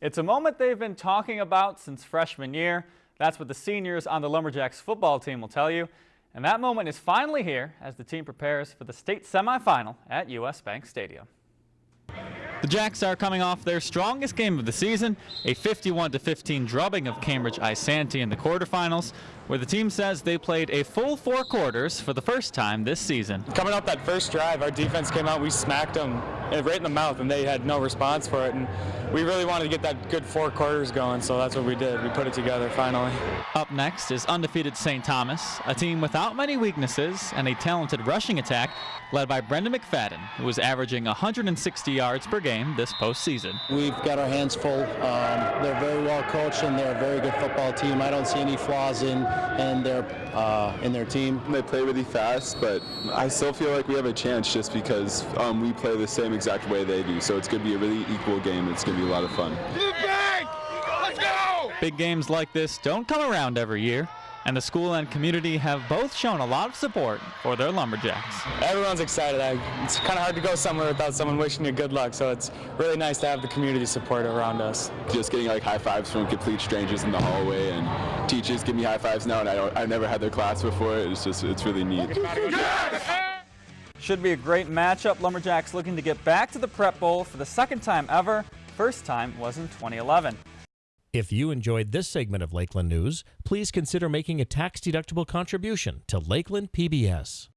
It's a moment they've been talking about since freshman year. That's what the seniors on the Lumberjacks football team will tell you. And that moment is finally here as the team prepares for the state semifinal at U.S. Bank Stadium. The Jacks are coming off their strongest game of the season, a 51-15 drubbing of Cambridge Isanti in the quarterfinals, where the team says they played a full four quarters for the first time this season. Coming up that first drive, our defense came out, we smacked them eh, right in the mouth, and they had no response for it. And we really wanted to get that good four quarters going, so that's what we did. We put it together finally. Up next is undefeated St. Thomas, a team without many weaknesses and a talented rushing attack led by Brendan McFadden, who is averaging 160 yards per game this postseason. We've got our hands full. Um, they're very well coached and they're a very good football team. I don't see any flaws in in their uh, in their team. They play really fast, but I still feel like we have a chance just because um, we play the same exact way they do. So it's going to be a really equal game. It's going to be a lot of fun. Big games like this don't come around every year and the school and community have both shown a lot of support for their Lumberjacks. Everyone's excited. It's kind of hard to go somewhere without someone wishing you good luck, so it's really nice to have the community support around us. Just getting like high fives from complete strangers in the hallway, and teachers give me high fives now, and I don't, I've never had their class before. It's just, it's really neat. Should be a great matchup. Lumberjacks looking to get back to the Prep Bowl for the second time ever. First time was in 2011. If you enjoyed this segment of Lakeland News, please consider making a tax-deductible contribution to Lakeland PBS.